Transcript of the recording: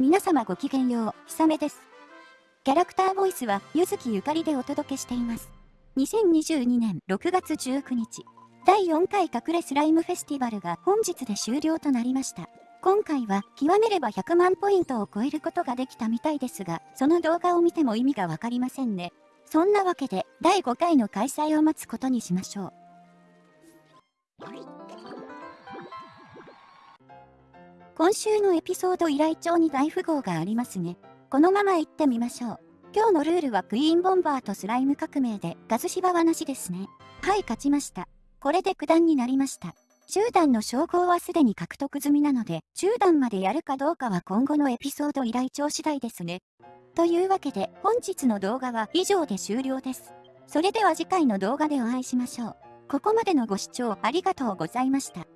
皆様ごきげんよう、ひさめです。キャラクターボイスは、ゆずきゆかりでお届けしています。2022年6月19日、第4回隠れスライムフェスティバルが本日で終了となりました。今回は極めれば100万ポイントを超えることができたみたいですが、その動画を見ても意味がわかりませんね。そんなわけで、第5回の開催を待つことにしましょう。今週のエピソード依頼帳に大富豪がありますね。このまま行ってみましょう。今日のルールはクイーンボンバーとスライム革命でガズ芝はなしですね。はい、勝ちました。これで九段になりました。10段の称号はすでに獲得済みなので、10段までやるかどうかは今後のエピソード依頼帳次第ですね。というわけで、本日の動画は以上で終了です。それでは次回の動画でお会いしましょう。ここまでのご視聴ありがとうございました。